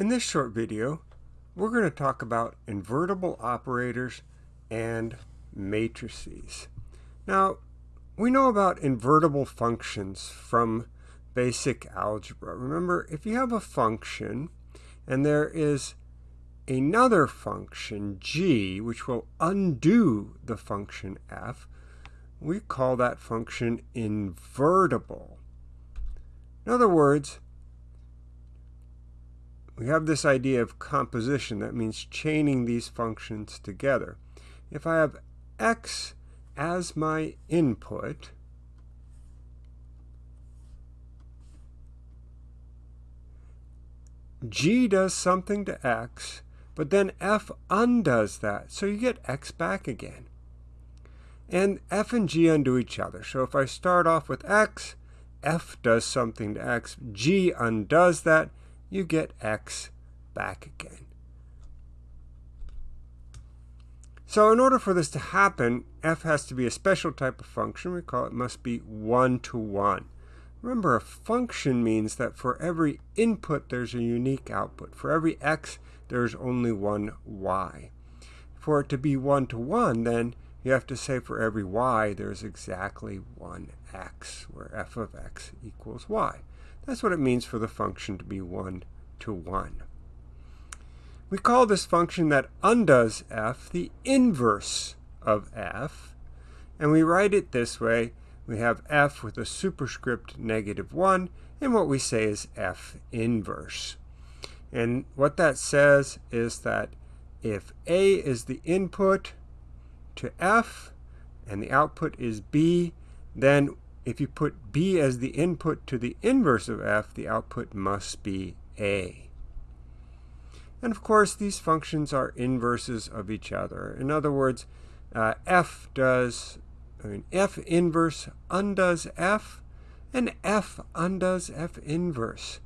In this short video, we're going to talk about invertible operators and matrices. Now, we know about invertible functions from basic algebra. Remember, if you have a function and there is another function, g, which will undo the function f, we call that function invertible. In other words, we have this idea of composition. That means chaining these functions together. If I have x as my input, g does something to x, but then f undoes that. So you get x back again. And f and g undo each other. So if I start off with x, f does something to x, g undoes that, you get x back again. So in order for this to happen, f has to be a special type of function. We call it must be one-to-one. -one. Remember, a function means that for every input, there's a unique output. For every x, there's only one y. For it to be one-to-one, -one, then you have to say for every y, there's exactly one x, where f of x equals y. That's what it means for the function to be 1 to 1. We call this function that undoes f the inverse of f, and we write it this way. We have f with a superscript negative 1, and what we say is f inverse. And what that says is that if a is the input to f, and the output is b, then if you put b as the input to the inverse of f, the output must be a. And of course, these functions are inverses of each other. In other words, uh, f does, I mean, f inverse undoes f, and f undoes f inverse.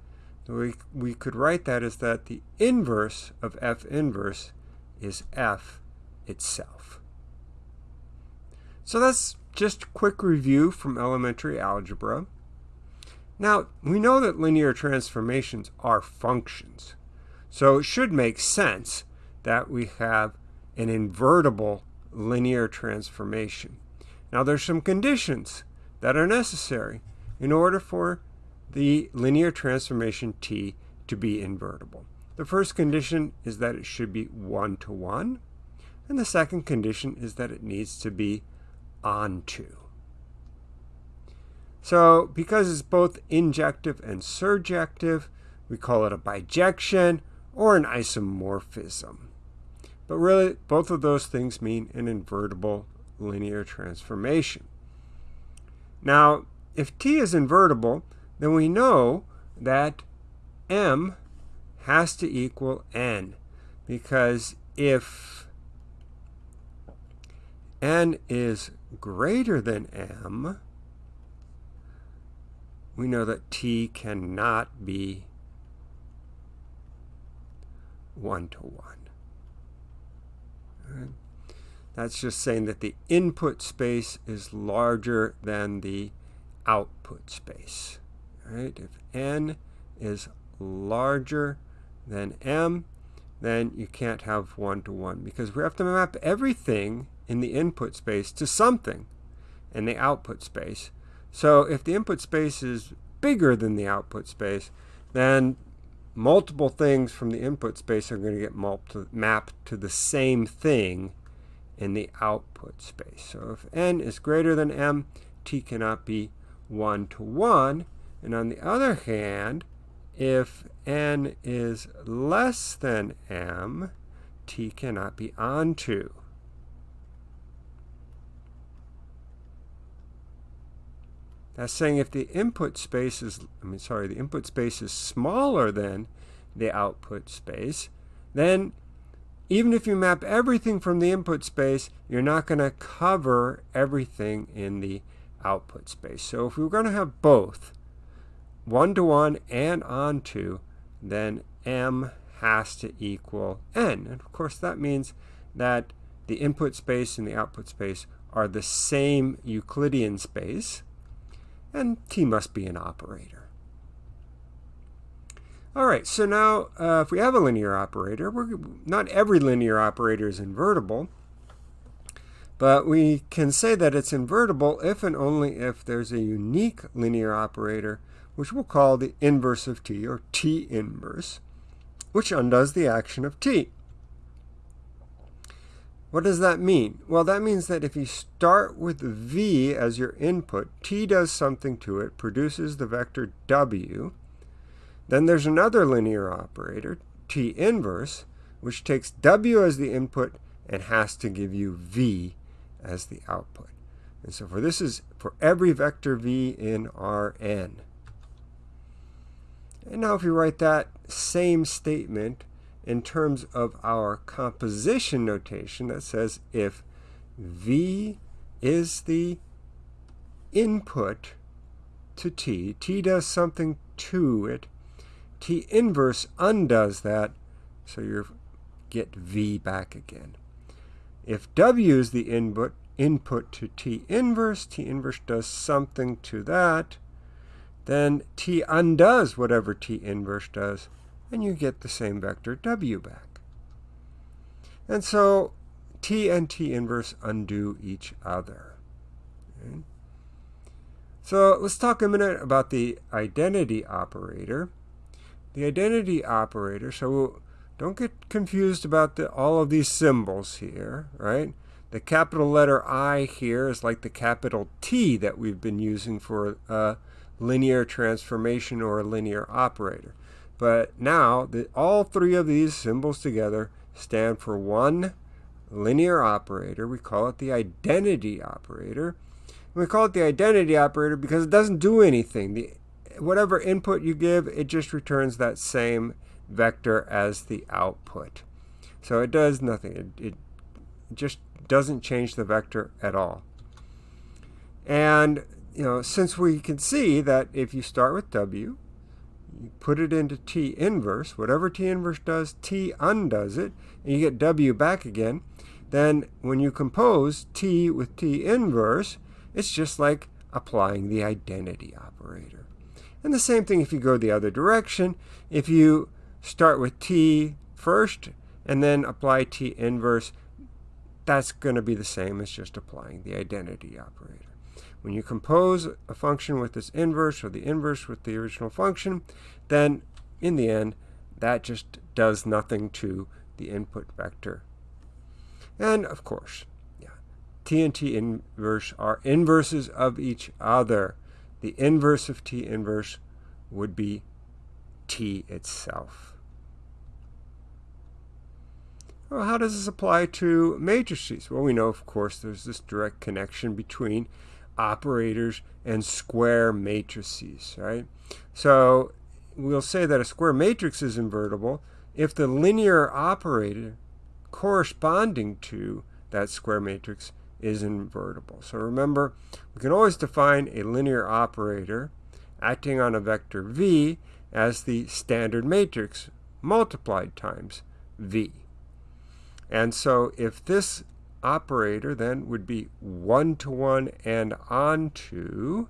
So we, we could write that as that the inverse of f inverse is f itself. So that's just quick review from elementary algebra. Now, we know that linear transformations are functions. So it should make sense that we have an invertible linear transformation. Now there's some conditions that are necessary in order for the linear transformation t to be invertible. The first condition is that it should be one-to-one, -one, and the second condition is that it needs to be onto. So because it's both injective and surjective, we call it a bijection or an isomorphism. But really, both of those things mean an invertible linear transformation. Now, if t is invertible, then we know that m has to equal n, because if n is greater than m, we know that t cannot be one-to-one. Right. That's just saying that the input space is larger than the output space. Right? If n is larger than m, then you can't have one-to-one -one because we have to map everything in the input space to something in the output space. So if the input space is bigger than the output space, then multiple things from the input space are going to get mapped to the same thing in the output space. So if n is greater than m, t cannot be 1 to 1. And on the other hand, if n is less than m, t cannot be onto. That's saying if the input space is, I mean, sorry, the input space is smaller than the output space, then even if you map everything from the input space, you're not going to cover everything in the output space. So if we're going to have both one-to-one -one and onto, then m has to equal n. And of course, that means that the input space and the output space are the same Euclidean space and t must be an operator. All right, so now uh, if we have a linear operator, we're, not every linear operator is invertible, but we can say that it's invertible if and only if there's a unique linear operator, which we'll call the inverse of t, or t inverse, which undoes the action of t. What does that mean? Well, that means that if you start with v as your input, t does something to it, produces the vector w. Then there's another linear operator, t inverse, which takes w as the input and has to give you v as the output. And so for this is for every vector v in Rn. And now if you write that same statement in terms of our composition notation that says if V is the input to T, T does something to it, T inverse undoes that, so you get V back again. If W is the input, input to T inverse, T inverse does something to that, then T undoes whatever T inverse does, and you get the same vector w back. And so t and t inverse undo each other. Okay. So let's talk a minute about the identity operator. The identity operator, so don't get confused about the, all of these symbols here, right? The capital letter I here is like the capital T that we've been using for a linear transformation or a linear operator. But now, the, all three of these symbols together stand for one linear operator. We call it the identity operator. And we call it the identity operator because it doesn't do anything. The, whatever input you give, it just returns that same vector as the output. So it does nothing. It, it just doesn't change the vector at all. And you know, since we can see that if you start with W you put it into T inverse, whatever T inverse does, T undoes it, and you get W back again. Then when you compose T with T inverse, it's just like applying the identity operator. And the same thing if you go the other direction. If you start with T first and then apply T inverse, that's going to be the same as just applying the identity operator. When you compose a function with this inverse or the inverse with the original function, then in the end, that just does nothing to the input vector. And of course, yeah, t and t inverse are inverses of each other. The inverse of t inverse would be t itself. Well, how does this apply to matrices? Well, we know, of course, there's this direct connection between operators and square matrices, right? So we'll say that a square matrix is invertible if the linear operator corresponding to that square matrix is invertible. So remember, we can always define a linear operator acting on a vector v as the standard matrix multiplied times v. And so if this operator then would be one-to-one -one and onto,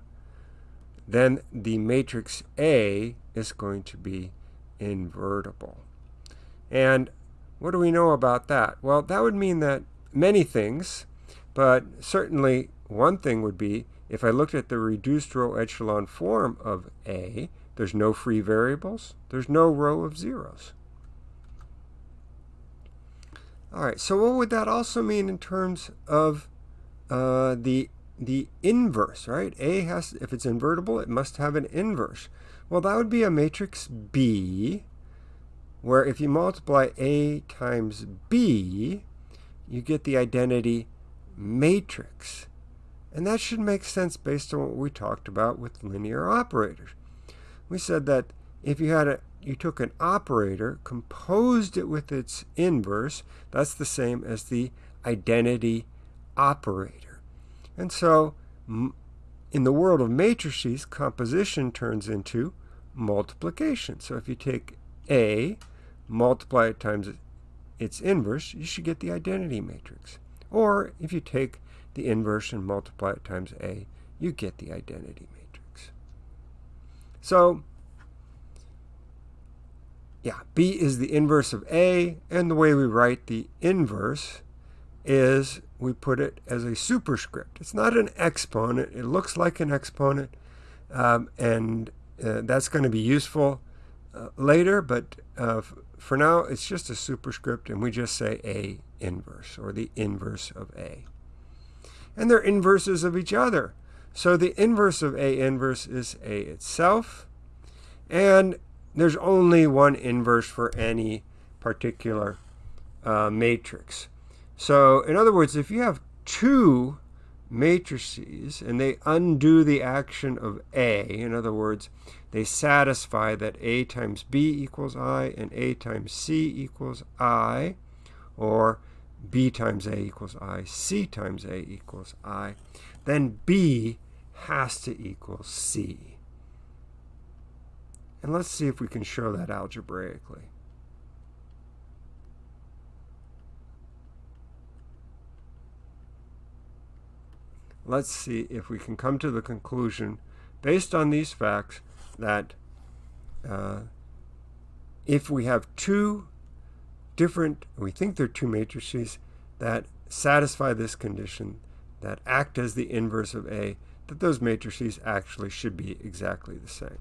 then the matrix A is going to be invertible. And what do we know about that? Well, that would mean that many things, but certainly one thing would be if I looked at the reduced row echelon form of A, there's no free variables, there's no row of zeros. All right, so what would that also mean in terms of uh, the the inverse, right? A has, if it's invertible, it must have an inverse. Well, that would be a matrix B, where if you multiply A times B, you get the identity matrix. And that should make sense based on what we talked about with linear operators. We said that if you had a you took an operator, composed it with its inverse. That's the same as the identity operator. And so in the world of matrices, composition turns into multiplication. So if you take A, multiply it times its inverse, you should get the identity matrix. Or if you take the inverse and multiply it times A, you get the identity matrix. So yeah, B is the inverse of A, and the way we write the inverse is we put it as a superscript. It's not an exponent. It looks like an exponent, um, and uh, that's going to be useful uh, later, but uh, for now, it's just a superscript, and we just say A inverse, or the inverse of A. And they're inverses of each other. So the inverse of A inverse is A itself, and there's only one inverse for any particular uh, matrix. So in other words, if you have two matrices and they undo the action of A, in other words, they satisfy that A times B equals I and A times C equals I, or B times A equals I, C times A equals I, then B has to equal C. And let's see if we can show that algebraically. Let's see if we can come to the conclusion, based on these facts, that uh, if we have two different, we think they're two matrices that satisfy this condition, that act as the inverse of A, that those matrices actually should be exactly the same.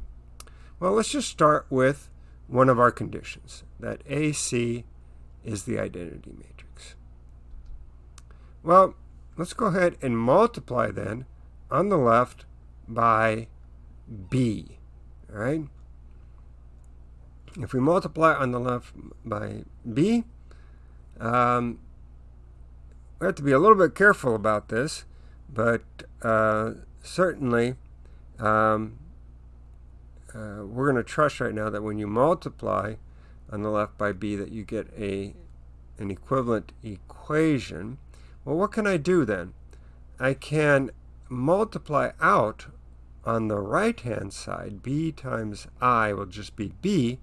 Well, let's just start with one of our conditions, that AC is the identity matrix. Well, let's go ahead and multiply then on the left by B, all right? If we multiply on the left by B, um, we have to be a little bit careful about this, but uh, certainly um, uh, we're going to trust right now that when you multiply on the left by b that you get a an equivalent equation. Well, what can I do then? I can multiply out on the right-hand side. b times i will just be b,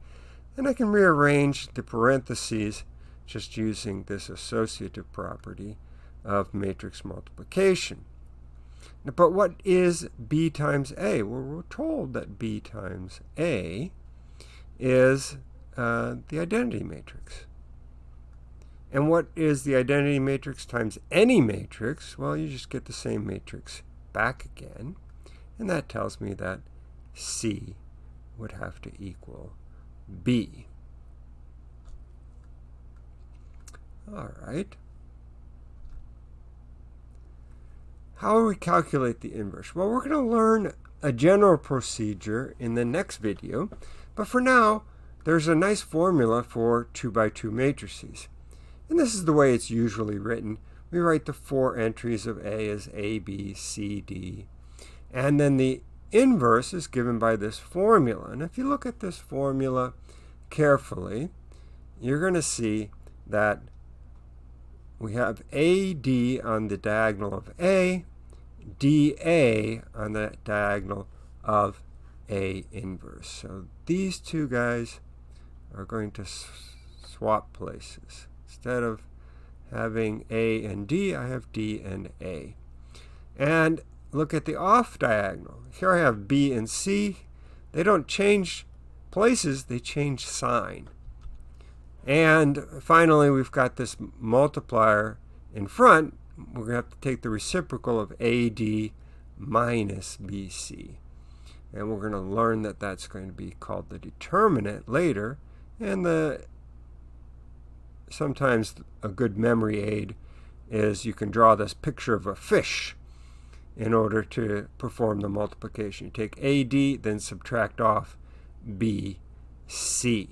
and I can rearrange the parentheses just using this associative property of matrix multiplication. But what is B times A? Well, we're told that B times A is uh, the identity matrix. And what is the identity matrix times any matrix? Well, you just get the same matrix back again. And that tells me that C would have to equal B. All right. How do we calculate the inverse? Well, we're going to learn a general procedure in the next video, but for now, there's a nice formula for 2 by 2 matrices. And this is the way it's usually written. We write the four entries of A as A, B, C, D. And then the inverse is given by this formula. And if you look at this formula carefully, you're going to see that we have AD on the diagonal of A, dA on the diagonal of A inverse. So these two guys are going to swap places. Instead of having A and D, I have D and A. And look at the off diagonal. Here I have B and C. They don't change places, they change sign. And finally, we've got this multiplier in front we're going to have to take the reciprocal of AD minus BC. And we're going to learn that that's going to be called the determinant later. And the sometimes a good memory aid is you can draw this picture of a fish in order to perform the multiplication. You take AD, then subtract off BC.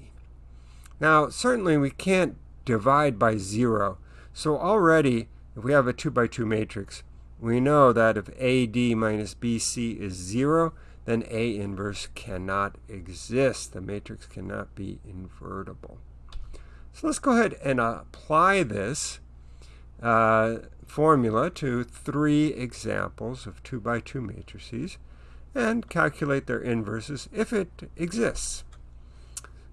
Now, certainly we can't divide by zero. So already if we have a 2 by 2 matrix, we know that if AD minus BC is 0, then A inverse cannot exist. The matrix cannot be invertible. So let's go ahead and apply this uh, formula to three examples of 2 by 2 matrices and calculate their inverses if it exists.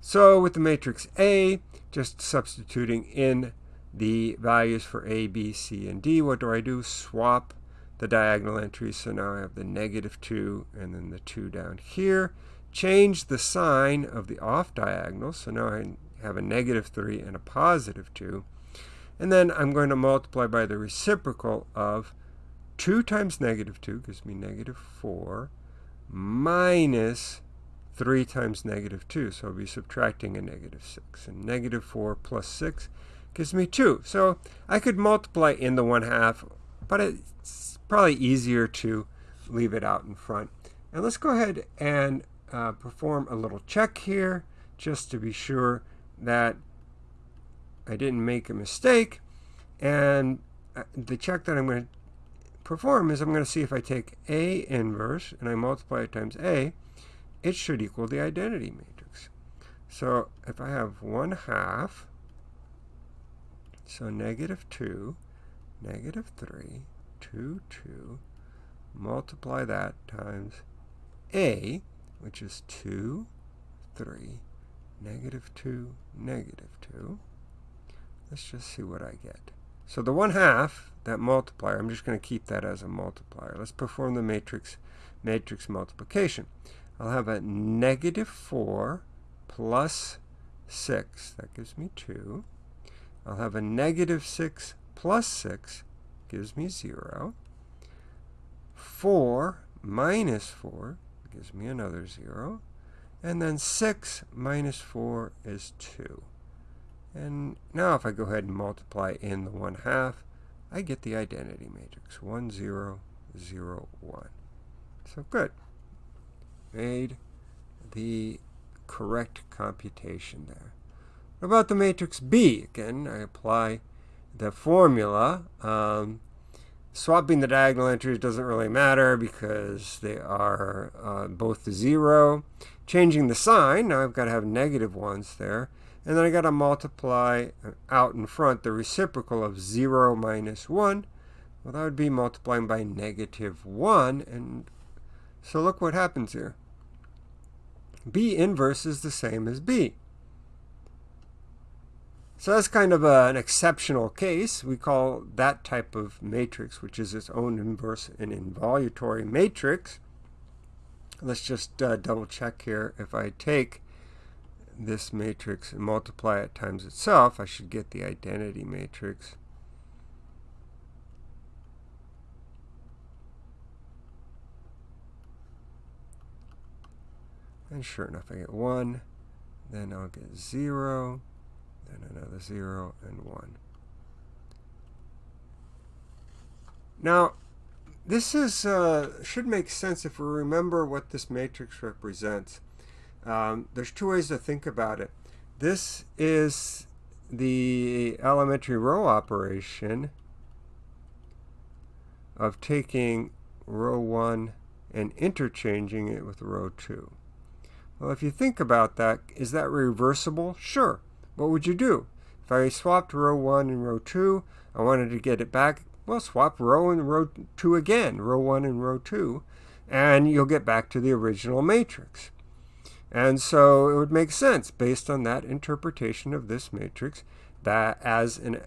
So with the matrix A, just substituting in the values for A, B, C, and D. What do I do? Swap the diagonal entries. So now I have the negative 2 and then the 2 down here. change the sign of the off diagonal. So now I have a negative 3 and a positive 2. And then I'm going to multiply by the reciprocal of 2 times negative 2 gives me negative 4 minus 3 times negative 2. So I'll be subtracting a negative 6. And negative 4 plus 6 gives me 2. So I could multiply in the 1 half, but it's probably easier to leave it out in front. And let's go ahead and uh, perform a little check here just to be sure that I didn't make a mistake. And uh, the check that I'm going to perform is I'm going to see if I take A inverse and I multiply it times A, it should equal the identity matrix. So if I have 1 half, so negative 2, negative 3, 2, 2, multiply that times A, which is 2, 3, negative 2, negative 2. Let's just see what I get. So the 1 half, that multiplier, I'm just going to keep that as a multiplier. Let's perform the matrix matrix multiplication. I'll have a negative 4 plus 6. That gives me 2. I'll have a negative 6 plus 6 gives me 0. 4 minus 4 gives me another 0. And then 6 minus 4 is 2. And now if I go ahead and multiply in the 1 half, I get the identity matrix, 1, 0, 0, 1. So good. Made the correct computation there. What about the matrix B? Again, I apply the formula. Um, Swapping the diagonal entries doesn't really matter because they are uh, both zero. Changing the sign, now I've got to have negative ones there. And then I got to multiply uh, out in front the reciprocal of 0 minus 1. Well, that would be multiplying by negative 1. And so look what happens here. B inverse is the same as B. So that's kind of a, an exceptional case. We call that type of matrix, which is its own inverse, an involutory matrix. Let's just uh, double check here. If I take this matrix and multiply it times itself, I should get the identity matrix. And sure enough, I get 1. Then I'll get 0 then another 0 and 1. Now, this is uh, should make sense if we remember what this matrix represents. Um, there's two ways to think about it. This is the elementary row operation of taking row 1 and interchanging it with row 2. Well, if you think about that, is that reversible? Sure what would you do? If I swapped row 1 and row 2, I wanted to get it back, well, swap row and row 2 again, row 1 and row 2, and you'll get back to the original matrix. And so it would make sense, based on that interpretation of this matrix, that as an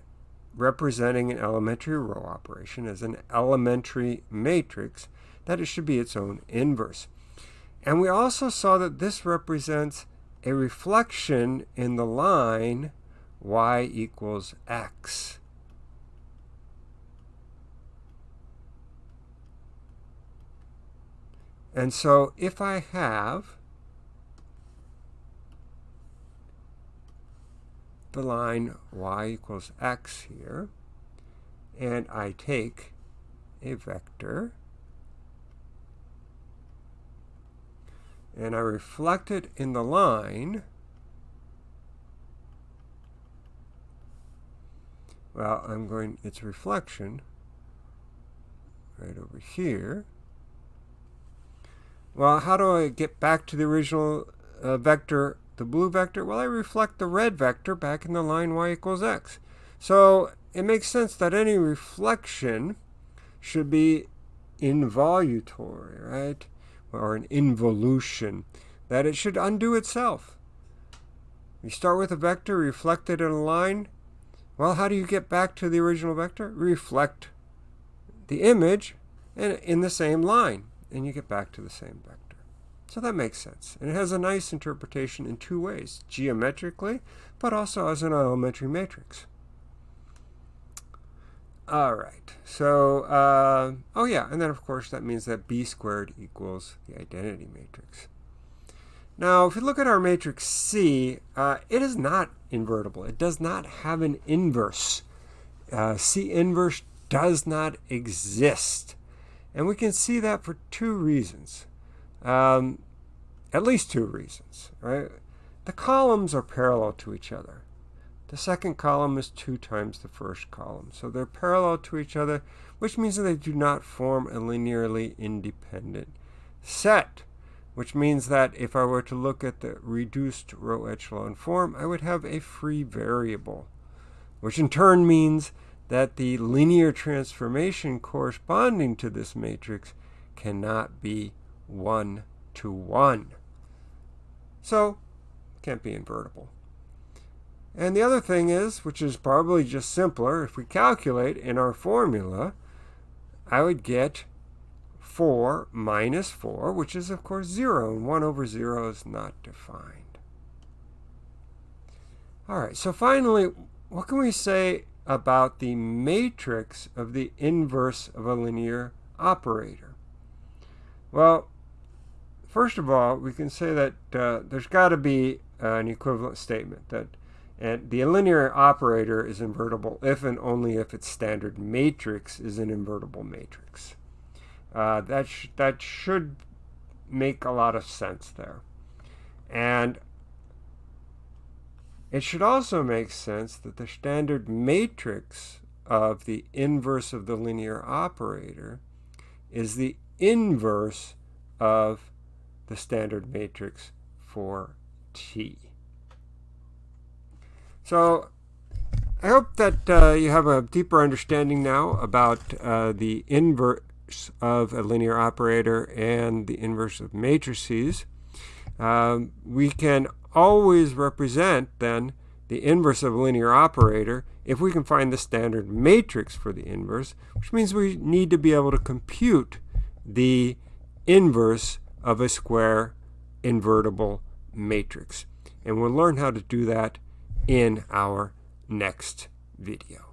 representing an elementary row operation as an elementary matrix, that it should be its own inverse. And we also saw that this represents a reflection in the line y equals x. And so if I have the line y equals x here, and I take a vector and I reflect it in the line, well, I'm going, its reflection right over here. Well, how do I get back to the original uh, vector, the blue vector? Well, I reflect the red vector back in the line y equals x. So it makes sense that any reflection should be involutory, right? Or an involution, that it should undo itself. You start with a vector, reflect it in a line. Well, how do you get back to the original vector? Reflect the image in, in the same line, and you get back to the same vector. So that makes sense. And it has a nice interpretation in two ways, geometrically, but also as an elementary matrix. All right, so, uh, oh yeah, and then of course that means that B squared equals the identity matrix. Now, if you look at our matrix C, uh, it is not invertible. It does not have an inverse. Uh, C inverse does not exist. And we can see that for two reasons. Um, at least two reasons, right? The columns are parallel to each other. The second column is 2 times the first column. So they're parallel to each other, which means that they do not form a linearly independent set, which means that if I were to look at the reduced row echelon form, I would have a free variable, which in turn means that the linear transformation corresponding to this matrix cannot be 1 to 1. So, can't be invertible. And the other thing is, which is probably just simpler, if we calculate in our formula, I would get 4 minus 4, which is of course 0, and 1 over 0 is not defined. All right, so finally, what can we say about the matrix of the inverse of a linear operator? Well, first of all, we can say that uh, there's got to be an equivalent statement that and the linear operator is invertible if and only if its standard matrix is an invertible matrix. Uh, that, sh that should make a lot of sense there. And it should also make sense that the standard matrix of the inverse of the linear operator is the inverse of the standard matrix for t. So I hope that uh, you have a deeper understanding now about uh, the inverse of a linear operator and the inverse of matrices. Um, we can always represent then the inverse of a linear operator if we can find the standard matrix for the inverse, which means we need to be able to compute the inverse of a square invertible matrix. And we'll learn how to do that in our next video.